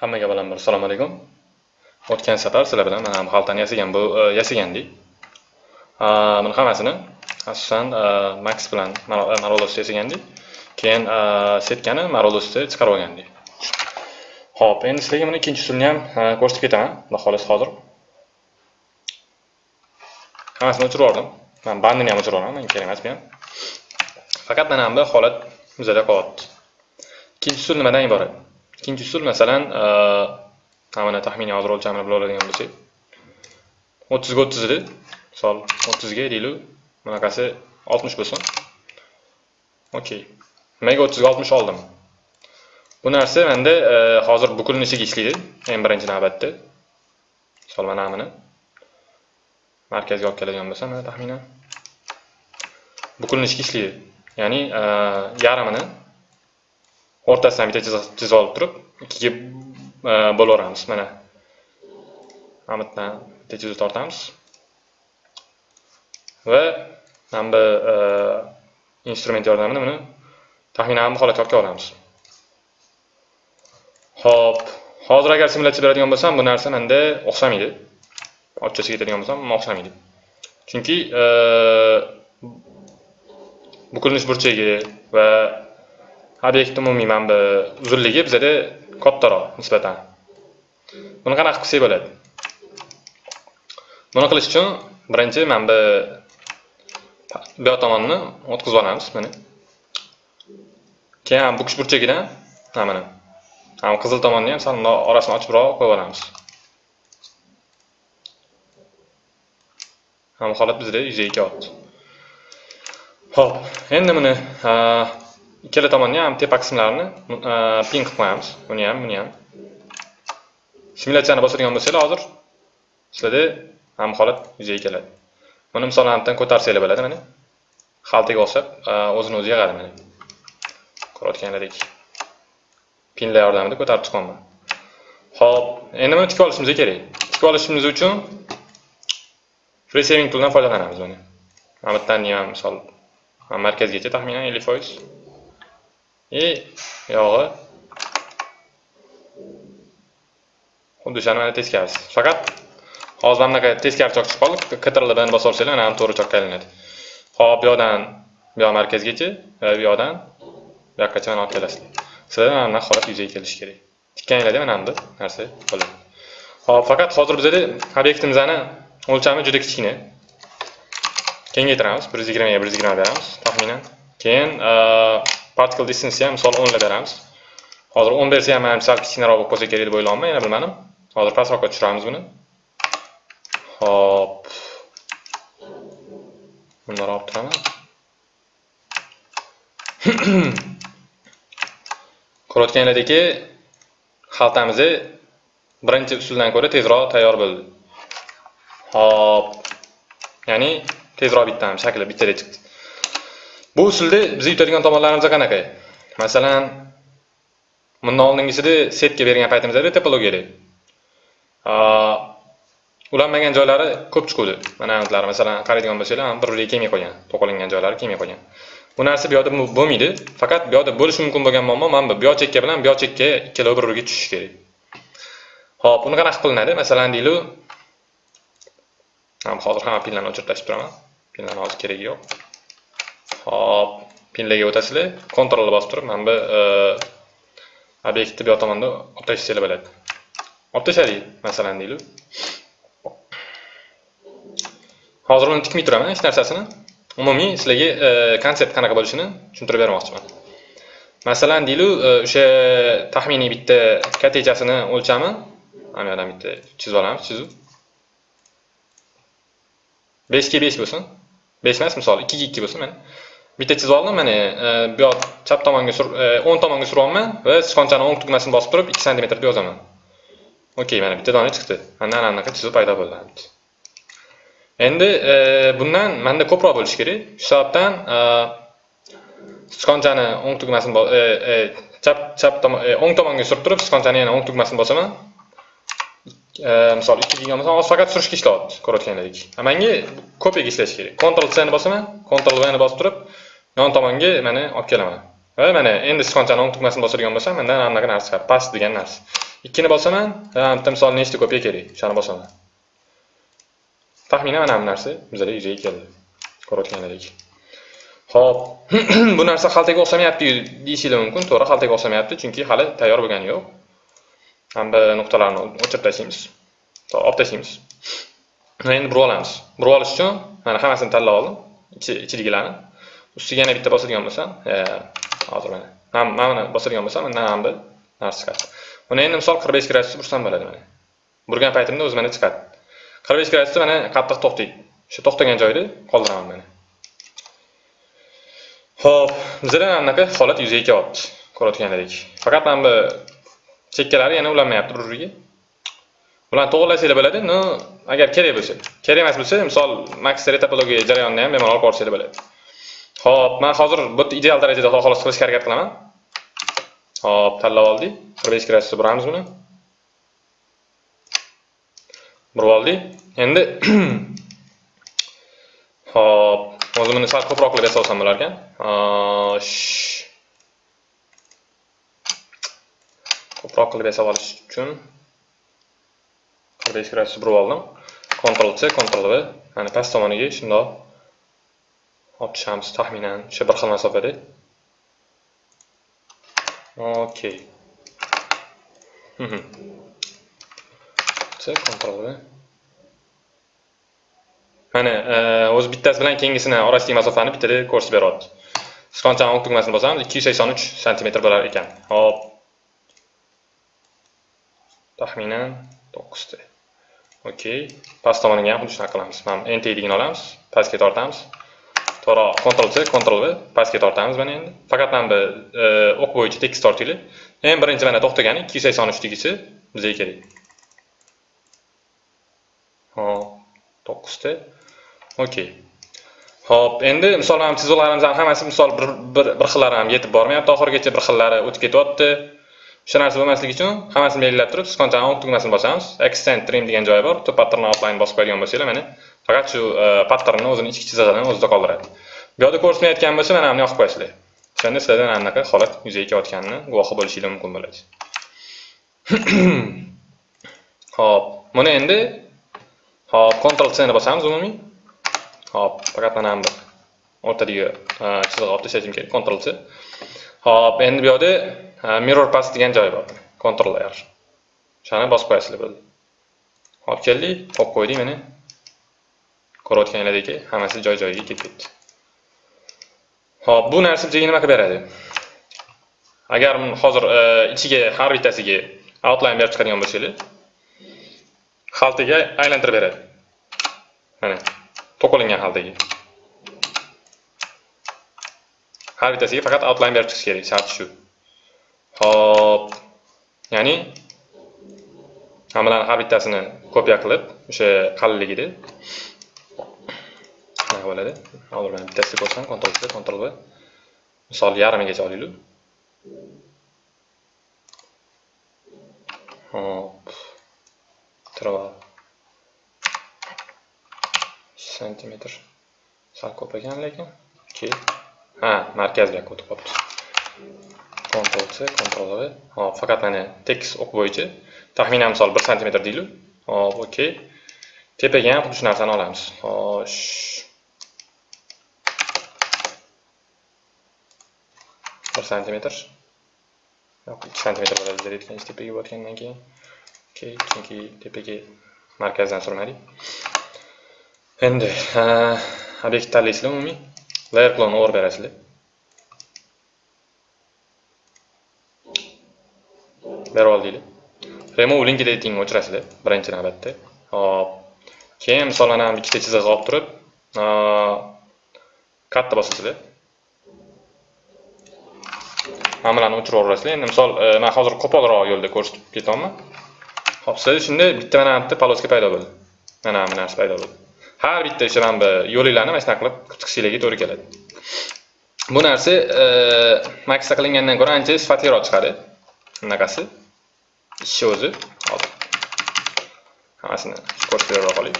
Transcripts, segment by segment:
Hammaga avvalambor assalomu alaykum. O'tgan safar sizlar bilan mana bu e, xaltani yasagan bu yasagandik. Buni hammasini asosan e, Max bilan e, Marolosda yasagandik. Keyin setkani Marolosda chiqarib olgandik. Xo'p, endi sizlarga buni ikkinchi usulni ham ko'rsatib ketaman. Xudo xohlasa hozir. Hammasini o'chirib yubordim. Men bandini ham o'chirib yuboraman, menga kerak emas bu ham. Faqat mana bu holat bizada qolyapti. Ikkinchi usul nimadan iborat? Ikkinchi usul masalan e, mana taxminiy hozir o'lchamini bila oladigan bo'lsak o'ttizga o'ttiz edi. Misol o'ttizga deylik bunaqasi oltmish bo'lsin. Okey. Nimaga o'ttizga oltmish oldim. Bu narsa manda e, hozir bukilinishiga ishlaydi eng birinchi navbatda. Misol mana buni markazga olib keladigan bo'lsam mana taxminan bukilinishga ishlaydi. Ya'ni e, yarmini o'rtasidan bitta chizib olib turib ikkiga e, bo'laveramiz. Mana. Mana bu yerdan bitta chiziq tortamiz. Va mana bu e, instrument yordamida buni taxminan bu holatga olib olamiz. Ho'p hozir agar simulyatsiya beradigan bo'lsam bu narsa menda o'xshamaydi. Ochchasiga aytadigan bo'lsam o'xshamaydi. Chunki e, bukilinish burchagi va obyekt umumiy mana bu uzunligi bizada kattaroq nisbatan. Buni qanaqa qilsak bo'ladi? Buni qilish uchun birinchi mana bu bu yoq tomonni o'tkazib olamiz mana. Keyin bu burchagidan mana. Mana qizil tomonni ham sal orasini ochibroq qo'yib olamiz. Mana holat bizda yuzaga kelyapti ho'p endi buni ikkala tomonni ham tepa qismlarini pin e, ping qilib qo'yamiz buni ham buni ham simulyatsiyani bosadigan bo'lsanglar hozir sizlarda ham holat yuzaga keladi. Buni misolni bilan ko'tarsanglar bo'ladi mana. Xaltaga o'xshab e, o'zini o'zi yig'adi mana. Ko'rayotganlaridek. Pinlar yordamida ko'tarib chiqyapman ho'p endi buni tikib olishimiz kerak. Tikib olishimiz uchun free tooldan foydalanamiz buni mana. Bu yerdan ham misol markazgacha taxminan ellik foiz. И yog'i xuddi o'shani mana teskarisi faqat hozir mana bunaqa teskari chok chiqib qoldi ctrl bilan bosib olsanglar mana to'g'ri chokka aylanadi hop bu yoqdan bu yoq markazgacha va bu yoqdan bu yoqqacha mana olib kelasizlar sizlarda mana bunaqa holat yuzaga kelishi kerak. Tikkaninglarda mana bu narsa bo'ladi. Hop faqat hozir bizada obyektimizni o'lchami juda kichkina. Kengaytiramiz bir yuz yigirmaga bir yuz yigirma beramiz taxminan. Keyin particle distance ham misol 10 beramiz hozir 10 bersa ham manimcha sal kichkinaroq bo'lib qolsa kerak deb o'ylayapman yana bilmadim. Hozir pastroqqa tushiramiz buni. Hop. Bundoq olib turaman. Ko'rayotganlaringlardeki xaltamiz birinchi usuldan ko'ra tezroq tayyor bo'ldi. Hop. Ya'ni tezroq bitdi shakli bittadek chiqdi. Bu usulda biz yutadigan tomonlarimiz qanaqa? Masalan bundan oldingisida setga bergan paytimizda topologiyada ulanmagan joylari ko'p chiquvdi. Mana bular masalan qaraydigan bo'lsanglar bir biriga kelmay qolgan to'qilingan joylari kelmay qolgan. Bu narsa bu yoqda bo'lmaydi faqat bu yoqda bo'lishi mumkin bo'lgan muammo mana bu. Bu yoq chekka bilan bu yoq chekka ikkalovi bir biriga tushishi kerak. Ho'p uni qanaqa qilinadi? Masalan deylik hozir hamma pinlarni o'chirib tashlab turaman. Pinlarni hozir keragi yo'q. Hop pinlarga o'tasizlar. Kontrolni bosib turib mana bu e, obyektni bu yoq tomonda olib tashlashinglar bo'ladi. Olib tashladik masalan deylik. Hozir uni tikmay turaman hech narsasini. Umumiy sizlarga e, konsept qanaqa bo'lishini tushuntirib bermoqchiman. Masalan deylik e, o'sha taxminiy bitta katechasini o'lchami mana bu yerdan bitta chizib olamiz chizuv beshga besh bo'lsin. Besh emas misol ikkiga ikki bo'lsin mana. Bitta chizib oldim mana e, bu yoq chap tomonga e, o'ng tomonga suryapman va sichqonchani o'ng tugmasini bosib turib ikki santimetr deb yozaman. Okey mana bitta dona chiqdi. Mana ana anaqa chizuv paydo bo'ldi. Endi e, bundan manda ko'proq bo'lishi kerak. Shu sababdan sichqonchani o'ng tugmasini chap chap tomon o'ng tomonga surib turib sichqonchani yana o'ng tugmasini bosaman. Misol ikki degan bo'lsam hozir faqat surishga ishlayapti ko'rayotganlaridek manga kopiyaga ishlashi kerak. Ctrl c ni bosaman ctrl v ni bosib turib yon tomonga mana olib kelaman. Va mana endi sichqonchani o'ng tugmasini bosadigan bo'lsam mendan anaqa narsa chiqadi past degan narsa. Ikkini bosaman bitta misol nechta kopiya kerak? O'shani bosaman. Taxminan mana bu narsa bizada yuzaga keldi. Ko'rayotganlaridek. Ho'p bu narsa xaltaga o'xshamayapti deyishinglar mumkin. To'g'ri xaltaga o'xshamayapti chunki hali tayyor bo'lgani yo'q. Mana bu nuqtalarni o'chirib tashlaymiz olib tashlaymiz endi burib olamiz. Burib olish uchun mana hammasini tanlab oldim. Ichidagilarni ustiga yana bitta bosadigan bo'lsam e, hozir mana mana buni bosadigan bo'lsam mana bu narsa chiqadi. Buni endi misol qirq besh gradusda bursam bo'ladi mana. Burgan paytimda o'zi mana chiqadi. Qirq besh gradusda mana qattiq to'xtaydi. O'sha to'xtagan joyda qoldiraman mana. Ho'p bizada mana bunaqa holat yuzaga kelyapti ko'rayotgandek faqat mana bu chekkalari yana ulanmayapti bir biriga. Bularni to'g'irlasanglar bo'ladi no agar kerak bo'lsa kerak emas bo'lsa misol max retopologiya jarayonini ham bemalol olib borsanglar bo'ladi. Xo'p, men hozir bu yerda ideal darajada xolos qilishga harakat qilaman. Xo'p, tanlab oldik. Bir besh buramiz buni. Burib oldik. Endi Xo'p, o'zim buni sal ko'proq qilib yasasam bo'lar ekan ko'proq qilib yasab olish uchun qirq besh burib oldim. Ctrl C Ctrl V mana past tomoniga shundoq olib shams taxminan o'sha bir xil masofada okey. Mhm. C Ctrl mana e, o'zi bittasi bilan keyingisini orasidagi masofani bittada ko'rsatib beryapti sichqonchani o'ng tugmasini bosamiz ikki yuz sakson uch santimetr bo'lar ekan. Hop. Taxminan to'qqizta. Okey. Past tomoniga ham xuddi shunaqa qilamiz. Mana nt degan olamiz. Pastga tortamiz. So'roq Ctrl C Ctrl V pastga tortamiz mana endi. Faqat mana bu e, o'q bo'yicha tekis tortinglar eng birinchi mana to'xtagan ikki yuz sakson bizga kerak. Hop to'qqizta. Okey ho'p endi misol mana chiziqlarimiz ham hammasi misol bir bir bir xillari ham yetib bormayapti oxirigacha bir xillari o'tib ketyapti. O'sha narsa bo'lmasligi uchun hammasini belgilab turib sichqonchani o'q tugmasini bosamiz extend trim degan joyi bor bitta pattern outline bosib qo'yadigan bo'lsanglar mana faqat shu e, patternni o'zini ichki chizig'ini o'zida qoldiradi. Bu yerda ko'rsatmayotgan bo'lsa mana buni yoqib qo'yasizlar. O'shanda sizlarda mana bunaqa holat yuzaga kelayotganini guvohi bo'lishingiz mumkin bo'ladi. Ho'p buni endi hop Ctrl C ni bosamiz umumiy. Hop faqat mana bu o'rtadagi e, chiziq olib tashlashim kerak Ctrl C. Hop endi bu yerda e, mirror pass degan joy bor. Ctrl R o'shani bosib qo'yasizlar bo'ldi. Olib keldik qo'yib qo'ydik mana ko'rayotganlaringlardek hammasi joy joyiga ketib ketdi. Hop bu narsa bizga nima qilib beradi? Agar hozir e, ichiga har bittasiga outline berib chiqadigan bo'lsanglar xaltaga aylantirib beradi. Mana to'qilingan xaltaga. Har bittasiga faqat outline berib chiqish kerak sharti shu. Hop ya'ni hammalarni har bittasini kopiya qilib o'sha qalinligida shunaqa bo'ladi hozir mana bittasida ko'rsam Ctrl C Ctrl V misol yarmigacha olaylik hop. Interval santimetr sal ko'p ekan lekin okey ha markazga o'tib qolibdi. Ctrl C Ctrl V hop faqat mana tekis o'q bo'yicha. Taxminan misol 1 santimetr deylik hop okey tepaga ham xuddi shu narsani olamiz. Xo'sh. Bir santimetr yo'q ikki santimetr bo'ladi deyotgan tepaga botgandan keyin okey chunki tepaga markazdan surmadik endi obyektni tanlaysizlar umumiy layer clone o'g'irib berasizlar berib oldinglar remove link editingni o'chirasizlar birinchi navbatda hop keyin misol mana ikkita chiziq olib turib katta bosasizlar muomalani o'chiraverasizlar endi misol e, man hozir qo'polroq yo'lda ko'rsatib ketyapman hop sizlarda shunday bitta mana bitta полоска paydo bo'ldi. Mana bu narsa paydo bo'ldi. Har bitta o'sha mana bu yo'linglarni mana shunaqa qilib chiqishinglarga to'g'ri keladi. Bu narsa e, maksa qilingandan ko'ra ancha sifatliroq chiqadi. Bunaqasi ishi o'zi. Hop. Hammasini ko'rsatib bera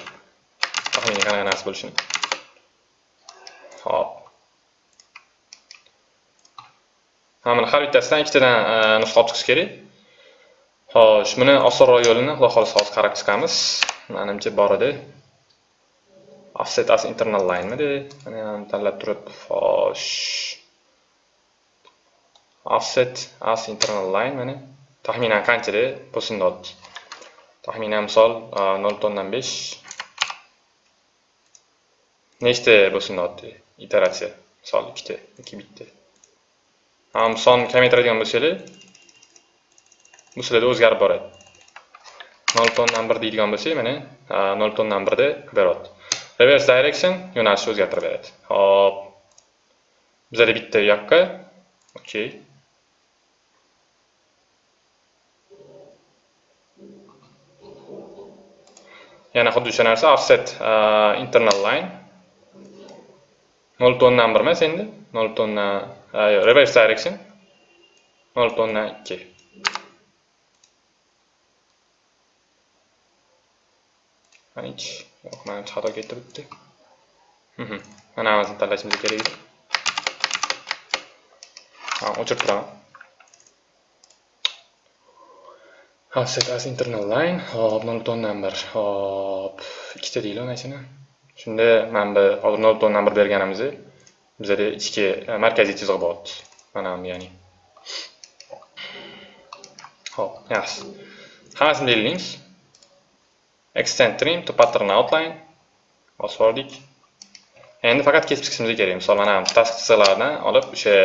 taxminiy qanaqa narsa bo'lishini. Hop mana har bittasidan ikkitadan e, nusxa olib chiqish kerak Xo'sh, buni osonroq yo'lini xudo xohlasa hozir qarab chiqamiz. manimcha bor edi. Offset as internal line? Mana ham tanlab turib, xo'sh. Offset as internal line mana taxminan qanchada bo'lsin Taxminan misol e, 0.5 nechta bo'lsin iteratsiya? Misol 2 ta, 2 bitta. Ham son kamaytiradigan bo'lsangiz, bu sizlarda o'zgarib boradi. 0.1 deydigan bo'lsak, mana 0.1 da beryapti. Reverse direction yo'nalishni o'zgartirib beradi. Hop. Bizada bitta u yoqqa. okey yana xuddi o'sha narsa offset internal line 0.1 emas endi. 0.1 reverse direction. 0.2 manich yo'q manimcha xato ketdi bitta hm, hm. mana hammasini tanlashimiz kerak edi. Ha o'chirib turaman. Offset as internal line. Hop 0.1 hop ikkita deylik mana shuni? Shunda mana bu hozir 0.1 berganimizni bizada ichki e, markaziy chiziq bo'lyapti mana bu ya'ni hop yaxshi hammasini belgilaymiz extend trim to pattern outline. Bosib oldik endi faqat kesib chiqishimiz kerak. Misol mana task chiziqlardan olib o'sha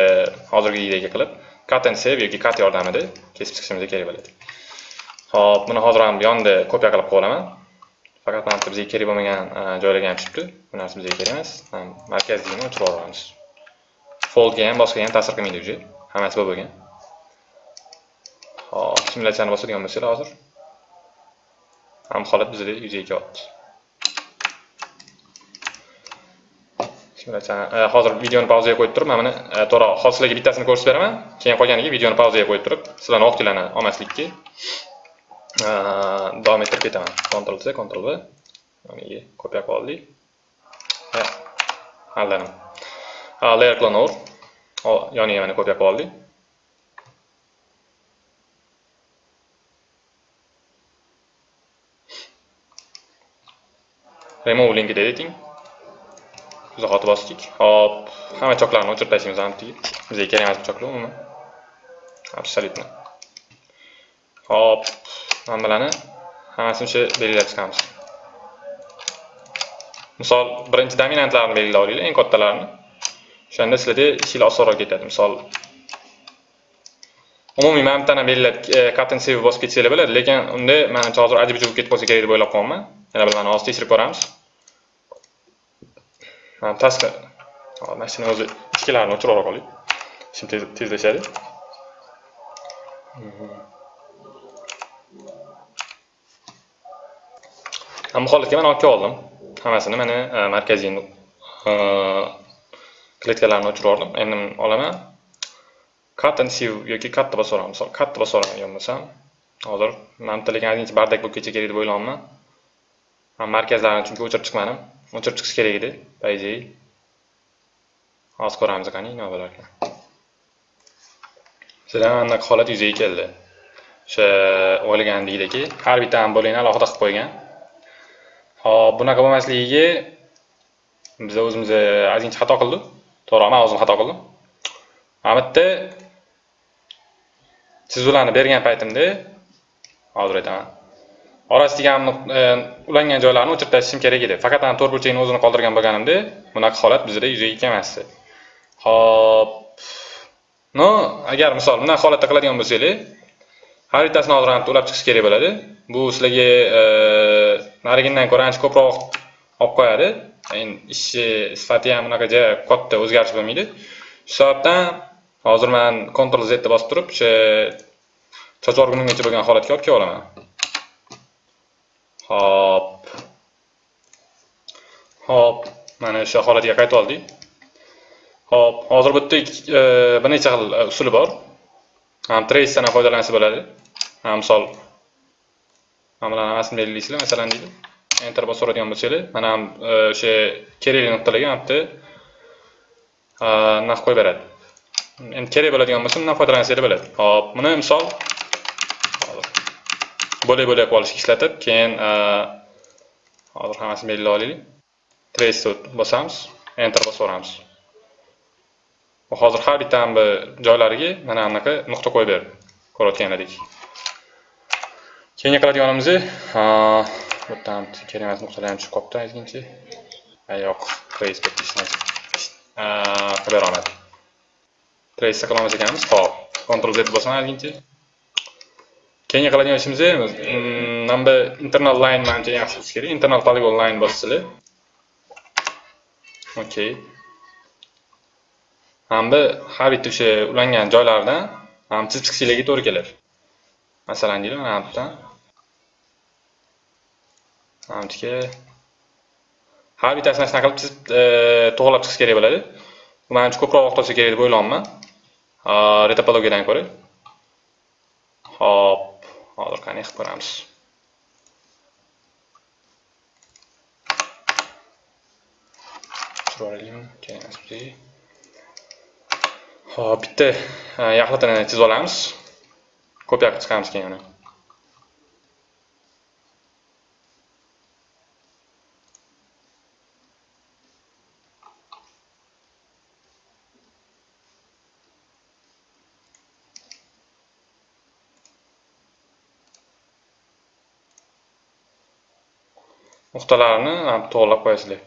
hozirgidek qilib cut and save yoki cut yordamida kesib chiqishimiz kerak bo'ladi. Ho'p buni hozir ham yonda kopiya qilib qo'yib olaman faqat mana bizga kerak bo'lmagan e, joylarga ham tushibdi. Bu narsa bizga kerak emas. E, Markazligini o'chirib yuboramiz foldga ham boshqa ham ta'sir qilmaydi уже hammasi bo'lib bo'lgan. Hop simulyatsiyani bosadigan bo'lsanglar hozir. Ham holat bizda yuzaga kelyapti e, hozir videoni pauzaga qo'yib turib mana buni to'g'ri hozir sizlarga bittasini ko'rsatib beraman. Keyin qolganiga videoni pauzaga qo'yib turib sizlarni vaqtinglarni olmaslikka. Davom ettirib ketaman Ctrl C Ctrl V yoniga kopiya qilib oldik aldanim layer clone yoniga mana kopiya qilib oldik remove link editing. Izohoti bosdik hop hamma choklarni o'chirib tashlaymiz antiga bizga kerak emas bu choklar umuman absolyutno hop manbalarni hammasini o'sha belgilab chiqamiz. Misol birinchi dominantlarni belgilab olinglar eng kattalarini o'shanda sizlarda ishinglar osonroq ketadi. Misol umumiy mana bittani belgilab e, sevib save bosib ketsanglar bo'ladi lekin unda manimcha hozir ajib bo'lib ketib qolsa kerak deb o'ylab qolyapman yana bir mana hozir tekshirib ko'ramiz. Pastda mashina o'zi ichkilarini o'chirib qo'yib ishim tezlashadi. Bu holatga mana olib oldim hammasini mana markaziy kletkalarni o'chirib yubordim endi olaman cut and sieve yoki katta bosib olaman misol katta bosib oladigan bo'lsam hozir man bitta lekin bardak bo'lib ketsa kerak deb o'ylayapman markazlarni chunki o'chirib chiqmadim o'chirib chiqish kerak edi по идее hozir ko'ramiz qani nima bo'lar ekan sizlar anaqa holat yuzaga keldi o'sha o'ylagandekdagi har bitta bo'lakni alohida qilib qo'ygan. Hop bunaqa bo'lmasligiga biz o'zimiz e, ozgincha xato qildik to'g'ri man o'zim xato qildim. Mana bu yerda chizuvlarni bergan paytimda hozir aytaman Orasidagi e, ulangan joylarni o'chirib tashlashim kerak edi. Faqat ana to'rt burchakni o'zini qoldirgan bo'lganimda bunaqa holat bizda yuzaga kelmasdi. Xo'p. No, agar misol bunaqa holatda qiladigan bo'lsanglar, har bittasini hozir ulab chiqish kerak bo'ladi. Bu sizlarga e, narigindan ko'ra ancha ko'proq olib qo'yadi. Endi ishni sifati ham bunaqa katta o'zgarish bo'lmaydi. Shu sababdan hozir men Ctrl Z ni bosib turib, o'sha choch orgunimgacha bo'lgan holatga olib kelib olaman. Hop. Hop, mana o'sha holatga qaytib oldik. Hop, hozir bu yerda bir necha xil e, usuli bor. Ham tracedan foydalansa bo'ladi. Ham misol mana hammasini belgilaysizlar, masalan deydi. Enter bosib so'raydigan bo'lsanglar, mana ham e, o'sha kerakli nuqtalarga mana bitta e, narx qo'yib beradi. Endi kerak bo'ladigan bo'lsa, bundan foydalansanglar bo'ladi. Hop, buni misol bo'lak bo'lak olishga ishlatib keyin e, hozir hammasini belgilab olaylik trace bosamiz enter bosaveramiz hozir har bitta joylariga mana bunaqa nuqta qo'yib berdi ko'rayotganlaridek keyingi qiladiganimiz bu yerdan ham kerak emas nuqtalar ham tushib qolibdi aytguncha yo'q trace qilib berolmadi trace qilamiz ekanmiz hop. Ctrl z bosaman aytguncha keyingi qiladigan ishimiz mana mm, bu internal line manimcha yaxshi bo'lishi kerak. Internal polygon line bossizlar okey mana bu har bitta o'sha ulangan joylardan mana bu to'g'ri keladi. Masalan deylik mana bu yerdan mana har bittasini shunaqa qilib chizib to'g'irlab chiqish kerak bo'ladi manimcha ko'proq vaqt olsa kerak deb o'ylayapman retopologiyadan ko'ra hop. Hozir qani qilib ko'ramiz chiroyli hop bitta yaxlitini chizib olamiz. Kopiya chiqamiz keyin uni. Nuqtalarini to'g'irlab qo'yasizlar.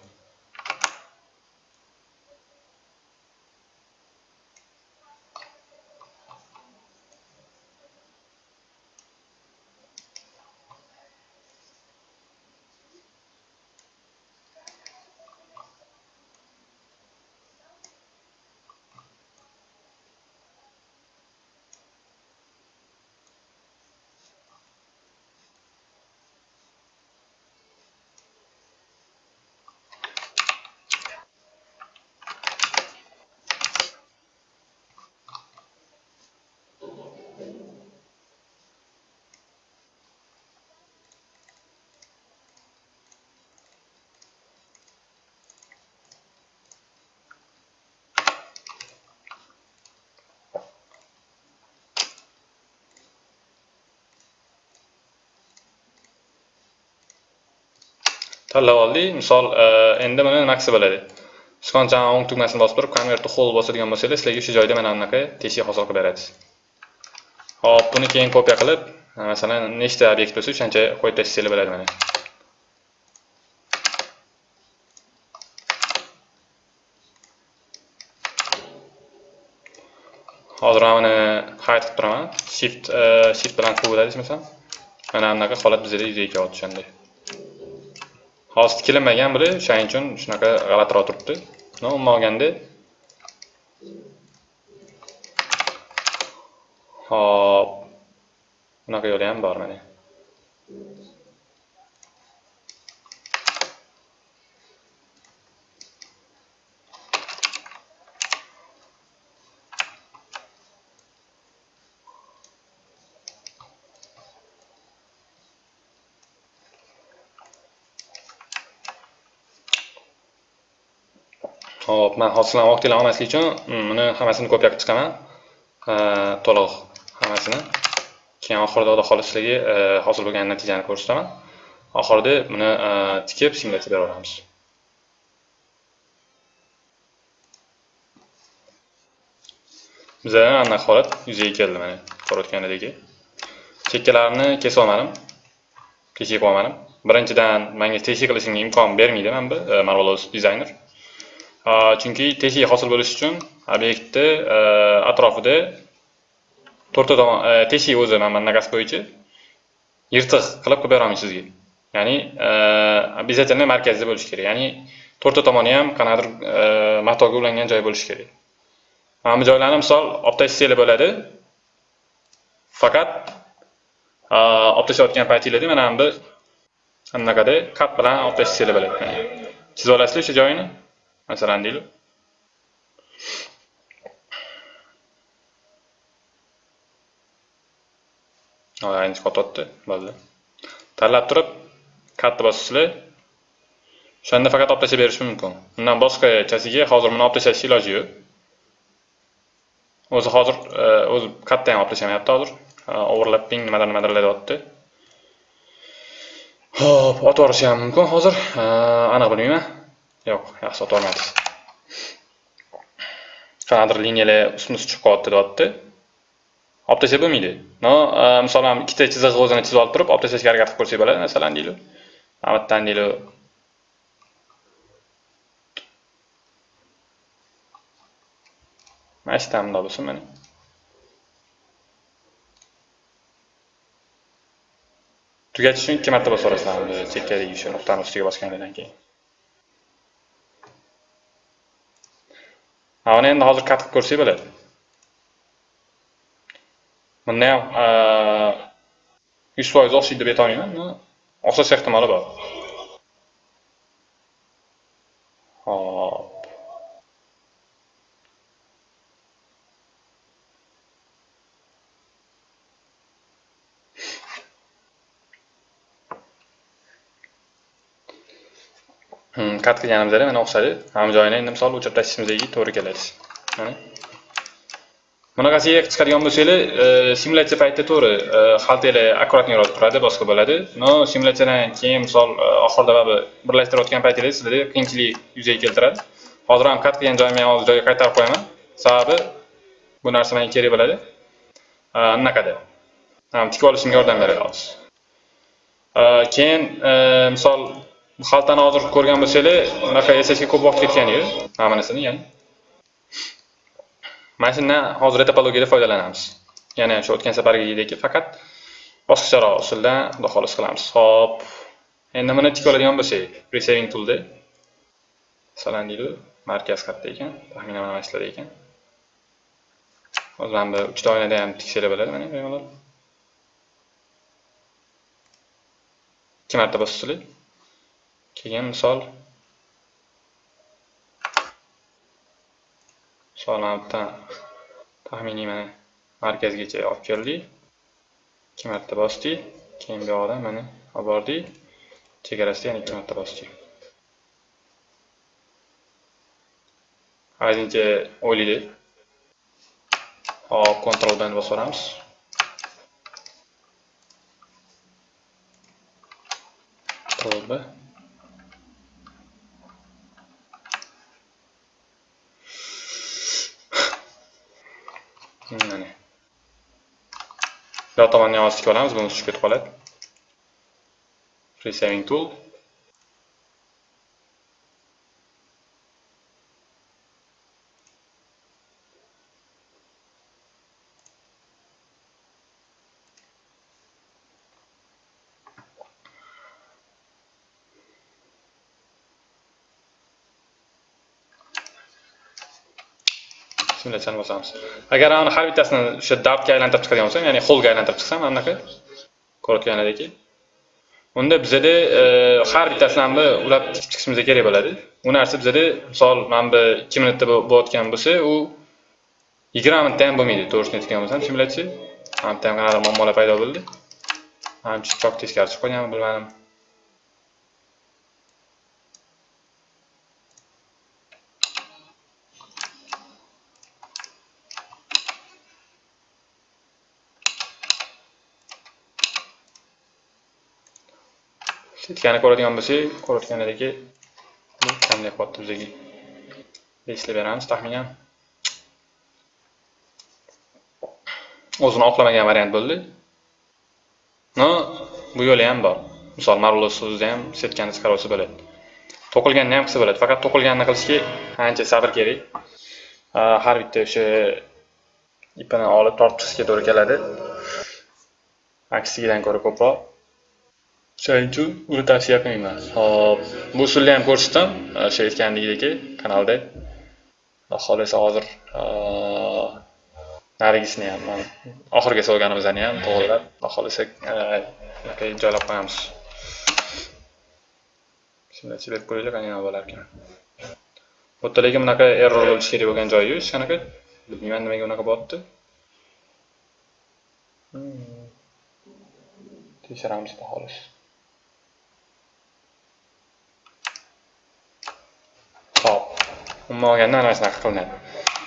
Tanlab oldik misol e, endi mana nimasi qilsa bo'ladi sichqonchani o'ng tugmasini bosib turib convert to whole bosadigan bo'lsanglar sizlarga o'sha joyda mana bunaqa teshik hosil qilib beradi hop buni keyin kopiya qilib e, masalan nechta obyekt bo'lsa o'shancha qo'yib tashlasanglar bo'ladi mana. Hozir mana buni hide qilib turaman. Shift e, shift bilan quvvat adashmasam mana bunaqa holat bizada yuzaga kelyapti o'shanday hosti tikilmagan biri o'shaning uchun shunaqa g'alatiroq turibdi. Umuman olganda hop bunaqa yo'li ham bor mana Xo'p, men hozirdan vaqtingizni olmaslik uchun buni hammasini kopiya chiqaman. To'liq hammasini. Keyin oxirida oda xolisligi sizlarga hosil bo'lgan natijani ko'rsataman. Oxirida buni tikib simulyatsiya bera olamiz. Bizda anaqa holat yuzaga keldi mana ko'rayotganidagi. Chekkalarini kesib olmadim. Kesib olmadim. Birinchidan menga teshik qilishimga imkon bermaydi mana bu Marvelous Designer. Chunki teshik hosil bo'lishi uchun obyektni atrofida to'rtta tomon teshik o'zi mana bunaqasi bo'yicha yirtiq qilib qilib beraman sizga ya'ni обязательно markazda bo'lishi kerak ya'ni to'rtta tomoni ham qanaqadir matoga ulangan joy bo'lishi kerak mana bu joylarni misol olib tashlasangiz bo'ladi faqat olib tashlayotgan paytinglarda mana bu anaqada kat bilan olib tashlasangiz bo'ladi chizib olasizlar o'sha joyini masalan deylik endi qotyapti bo'ldi tanlab turib katta bosasizlar o'shanda faqat olib tashlab berish mumkin undan boshqachasiga hozir buni olib tashlashni iloji yo'q o'zi hozir e, o'zi katta ham olib tashlamayapti hozir e, overlapping nimadir nimadir deyapti ho'p otib yuborishi ham mumkin hozir. E, aniq bilmayman. Yo'q, yaxshi otib. Qanaqadir liniyalar ustma chiqib qolyapti, deyapti. Olib tashlab bo'lmaydi. No, e, masalan, ikkita chiziq o'zini chizib olib turib, olib tashlashga harakat qilib ko'rsak bo'ladi, masalan, deylik. Mana bu yerdan deylik mana shu yerdan bundoq bo'lsin mana tugatish uchun ikki marta bosib yuborasizlar chekkadagi shu nuqtani ustiga bosganingizdan keyin mana endi hozir kat qilib ko'rsak bo'ladi bunda ham yuz foiz o'xshaydi deb aytolmayman o'xshash ehtimoli bor hop kat qilganimizda mana o'xshadi hamma joyini endi misol o'chirib tashlashimizga to'g'ri keladi mana. Bunaqasiga chiqadigan bo'lsanglar e, simulyatsiya paytida to'g'ri e, xaltanglar akkuratniroq turadi boshqa bo'ladi. Но simulyatsiyadan keyin misol e, oxirida baribir birlashtirayotgan paytingizda sizlarda qiyinchilik yuzaga keltiradi. Hozir ham kat qilgan joyimni hozir joyiga qaytarib qo'yaman. Sababi bu narsa menga kerak bo'ladi. Anaqada. Tikib olishimga yordam beradi hozir keyin misol xaltani hozir ko'rgan bo'lsanglar bunaqa yasashga ko'p vaqt ketgan edi, mana ya'ni. Mana shundan hozir topologiyada foydalanamiz. Yana shu o'tgan safargidek faqat bosqicharo usuldan xudo xohlasa qilamiz. Ho'p endi buni tik oladigan bo'lsak resaving toolda. Masalan deydi. Markaz qayerda ekan. Taxminan mana shular ekan. Hozir mana bu uchta oynada ham tiksanglar bo'ladi mana bemalol. Ikki marta bosisizlar keyin misol. Misol taxminiy mana markazgacha olib keldik. Ikki marta bosdik. Keyin bu yoqdan mana olib bordik. Chegarasida yana ikki marta bosdik. Haligincha o'ylaylik. Hop kontrol bilan bosib yuboramiz b mana bu tomonni yozib tikib olamiz buni tushib ketib qoladi resaving tool simulyatsiyani bosamiz agar ani har bittasini o'sha dartga aylantirib chiqadigan bo'lsam ya'ni holga aylantirib chiqsam mana bunaqa ko'rayotganlaringki unda bizada e, har bittasini ham ulab tikib chiqishimiz kerak bo'ladi. U narsa bizada misol mana bu ikki minutda bo'layotgan bo'lsa u yigirma minutda ham bo'lmaydi. To'g'risini aytgan bo'lsam simulyatsiya mana bu ham qanaqadir muammolar paydo bo'ldi. Ancha chok teskari chiqib qolganmi bilmadim. Setkani ko'radigan bo'lsak ko'rayotganlaringki bu qanday qilyapti bizga eslab beramiz taxminan. O'zini oqlamagan variant bo'ldi. No bu yo'li ham bor. Misol marulus so'zida ham setkani chiqarib bo'ladi. To'qilganini ham qilsa bo'ladi. Faqat to'qilganini qilishga ancha sabr kerak. Har bitta o'sha ipini olib tortib chiqishga to'g'ri keladi. Aksigidan ko'ra ko'proq shuning uchun uni tavsiya qilmayman hop bu usulni ham ko'rsatdim o'sha e, aytganligidek kanalda. Xohlasa hozir e, narigisini ham oxiriga solganimizni ham to'g'irlab xudo xohlasa e, joylab qo'yamiz. Shunday berib qo'yaylik qanaqa bo'larkan bu yerda lekin bunaqa error bo'lishi kerak bo'lgan joyi yo'q hech qanaqa? Bilmayman nimaga unaqa bo'lyapti hmm. tekshiramiz xudo xohlasa umuman olganda ana shunaqa qilinadi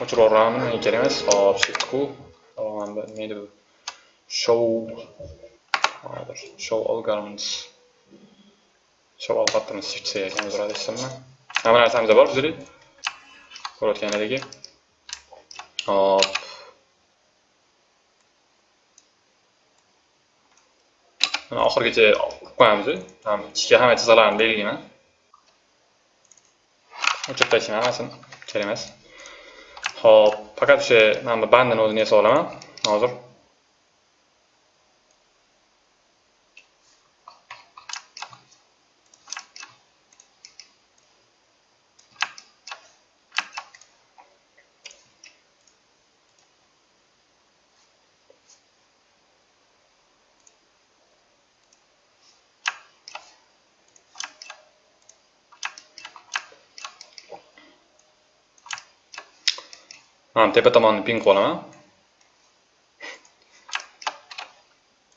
o'chirib yuboramizmi kerak emas hop shift q nima edi bu show hozir show all garments savol xatimiz shift c ekan uzr adashsizmi hamma narsamizda bor bizda ko'rayotganlaringdek hop. Mana oxirigacha qilib qo'yamiz ichiga hamma chiziqlarni belgilayman o'chirib tashlayman hammasini kerak emas hop faqat o'sha mana bu bandini o'zini yasab olaman hozir mana tepa tomonni ping qilib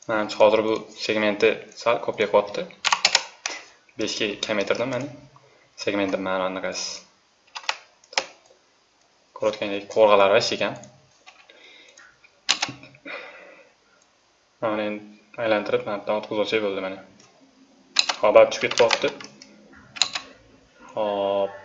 manimcha hozir bu segmenti sal ko'payapti beshga kamaytirdim mana segmentni mana bunaqasi ko'rayotgandek qo'rg'alar вообще ekan mana endi aylantirib mana bu o'tkazib olsak bo'ldi mana hop tushib ketyapti hop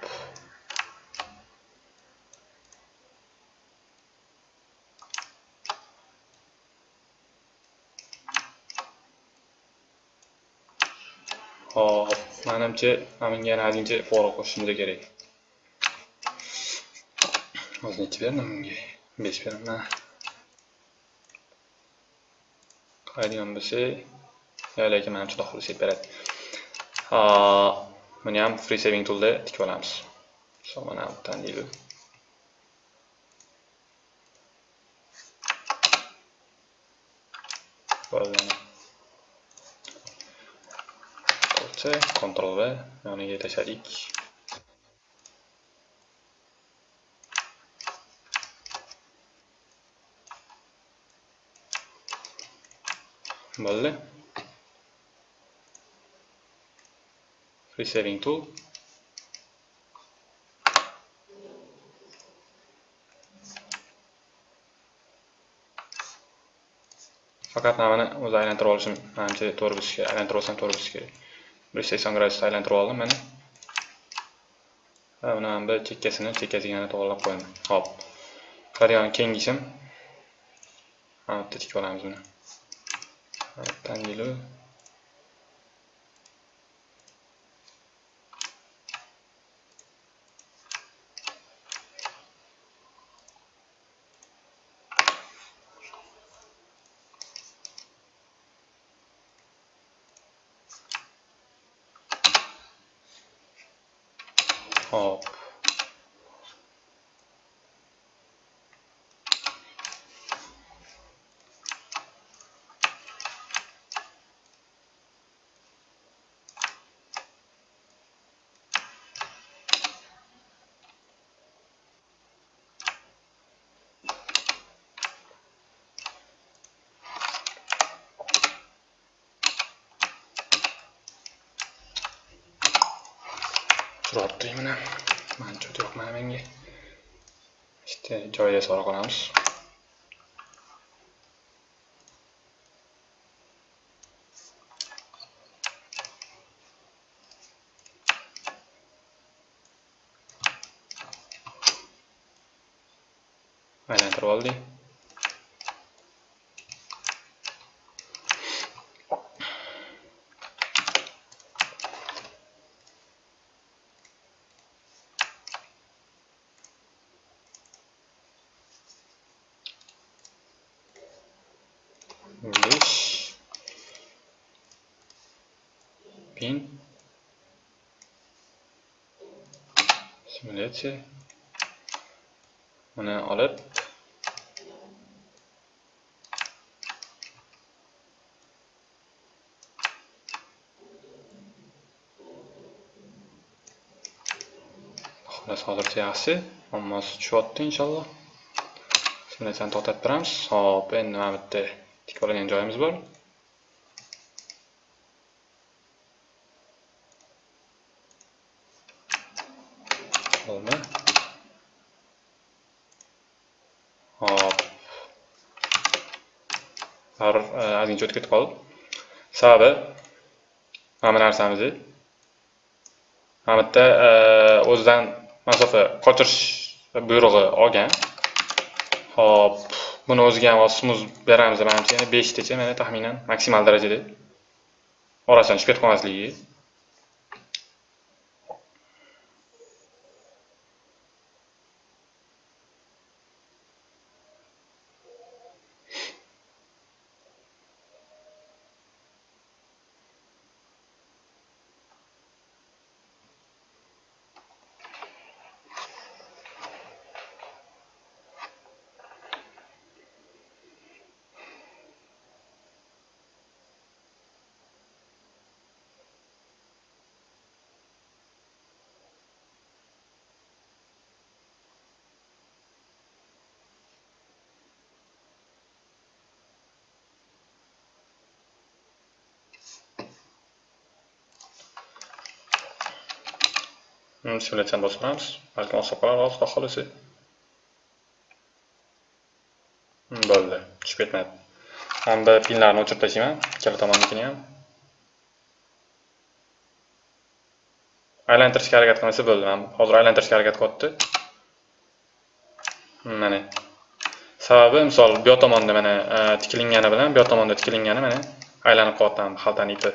Hop, manimcha mana bunga yana ozgincha fora qo'shishimiz kerak. o'zi nechi berdim unga besh beraman. qaraydigan bo'lsak yo lekin manimcha xudo xohlasa beradi. Buni ham free saving toolda tikib olamiz. So, mana bu yerdan Bo'ldi. C, Ctrl V, yoniga tashladik. Bo'ldi. Free saving tool. Faqat namani o'zi aylantirib olishim, menimcha to'g'ri bo'lsa kerak, aylantirib olsam to'g'ri bo'lsa kerak. Bir sekson gradusda aylantirib oldim mana va buni ham bir chekkasini chekkasiga yana to'g'irlab qo'yaman hop. Qariyani kengishim mana tikib olamiz buni tangilu Hop. Turibdi mana mancha yoqmadi menga işte joyiga solib qolamiz aylantirib oldik besh pin simulyatsiya buni olib. Xullas hozircha yaxshi muammosi tushyapti inshaalloh. Simulyatsiyani to'xtatib turamiz. Hop endi mana bu yerda tik oladigan joyimiz bor. Olma hop har ozgincha o'tib ketib qoldi sababi mana bu narsamizni mana bu yerda o'zidan masofa qochirish buyrug'i olgan Hop, buni o'ziga ham smuz beramiz manimcha yana 5 tacha mana taxminan maksimal darajada orasidan tushib ketib qolmasligi simulyatsiyani bosib ko'ramiz Balki oson qolar hozir xudo xohlasa bo'ldi tushib ketmadi hamda pinlarni o'chirib tashlayman ikkala tomonnikini ham aylantirishga harakat qilmasa bo'ldi Mana hozir aylantirishga harakat qilyapti mana sababi misol bu tomonda mana tikilingani bilan bu tomonda tikilingani mana aylanib qolyapti xaltani ipi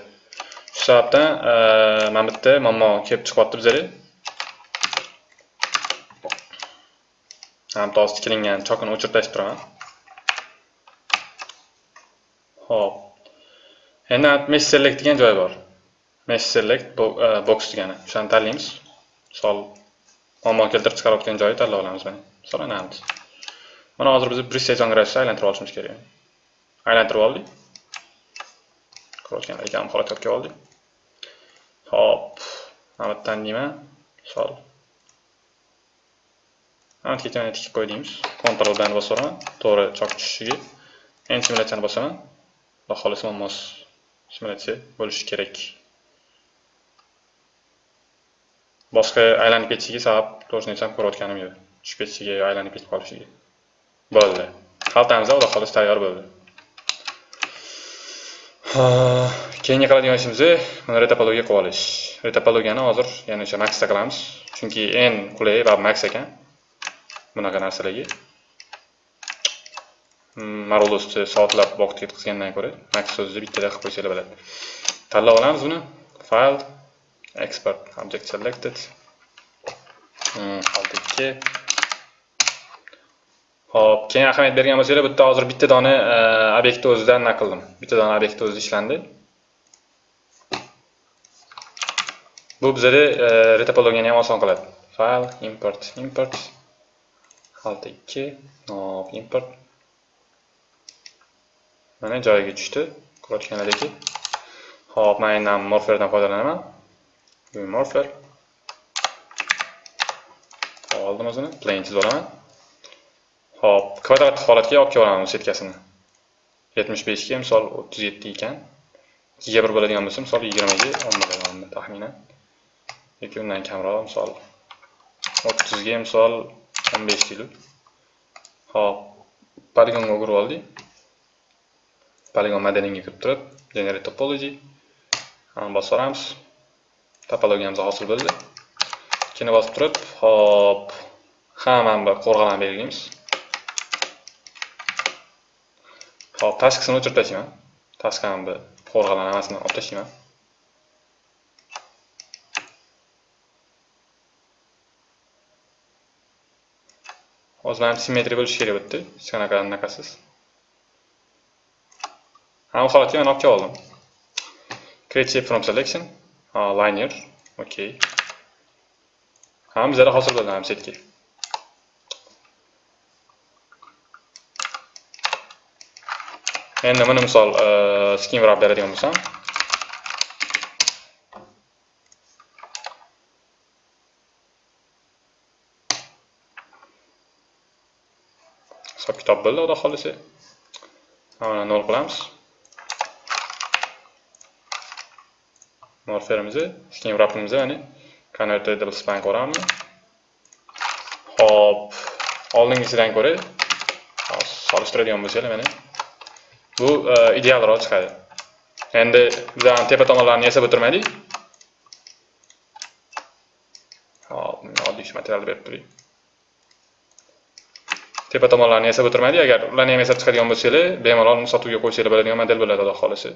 shu sababdan mana bu yerda muammo kelib chiqyapti bizga. Ham toz kilingan chokini o'chirib tashlab ho'p endi mesh select degan joy bor. Mesh select box e, degani. O'shani tanlaymiz. Misol muammo keltirib chiqarayotgan joyi tanlab olamiz mana misol anamiz mana hozir biz preset grafisda aylantirib olishimiz kerak. Aylantirib oldik. Ko'rayotgan ekan holatga oldik. Hop mana bu tanlayman misol antga yana tikib qo'y deymiz Ctrl bilan bosaman to'g'ri chok tushishiga. Endi simulyatsiyani bosaman. Xudo xohlasa muammosi simulyatsiya bo'lishi kerak. Boshqa aylanib ketishiga sabab to'g'risini aytsam ko'rayotganim yo'q. Tushib ketishiga aylanib ketib qolishiga. Bo'ldi. Xaltamiz xudo xohlasa tayyor bo'ldi. Keyingi qiladigan ishimiz mana retopologiya qilib olish. Retopologiyani hozir yana o'sha maxda qilamiz. Chunki n qulay va max ekan. Bunaqa narsalarga hmm, soatlab vaqt ketkazgandan ko'ra max so'zni bittada qilib qo'ysalar bo'ladi tanlab olamiz buni file export object selected hmm, ho'p ikki keyin ahamiyat bergan bo'lsanglar, bitta hozir bitta dona eh, obyektni o'zidan nima qildim. Bitta dona obyektni o'zida ishlandi. Bu bizada eh, retopologiyani ham oson qiladi. File, import, import alt ikki hop import. Mana joyiga tushdi. Ko'rayotganlaringki hop man endi morferdan foydalanaman. Morfer. Oldim o'zini. Plain chizib olaman. Hop kvadrat holatga olib kelib olaman setkasini yetmish beshga misol o'ttiz yetti ekan. Ikkiga bir bo'ladigan bo'lsa misol yigirmaga o'n bo'ladi taxminan. Yoki undan kamroq misol o'ttizga misol 15 kilo hop poligonga o'girib oldik. Poligon modelinga kirib turib generate topology bosib yuboramiz topologiyamiz hosil bo'ldi. Ikkini bosib turib hop hammani bir qo'rg'alan belgilaymiz hop tashqisini o'chirib tashlayman tashqani bir qo'rg'alan hammasini olib tashlayman hozir ham simmetriya bo'lishi kerak bu yerda hech qanaqa anaqasiz hamma holatga mana olib kelib oldim create shape from selection. Linear okay ham bizada hosil bo'ldi ham setga endi buni misol skin wrap beradigan bo'lsam. Hisob xolisi xudo xohlasa mana nol qilamiz. Morferimizni skin wrapimizni mana convertible span ko'ramiz. Hop oldingisidan ko'ra solishtiradigan bo'lsanglar mana. Bu e, idealroq chiqadi. Endi bizani tepa tomonlarini yasab o'tirmaylik. Oddiy materialni berib turing tepa tomonlarini yasab o'tirmaydi. Agar ularni ham yasab chiqadigan bo'lsanglar bemalol sotuvga qo'ysanglar bo'ladigan model bo'ladi xudo xohlasa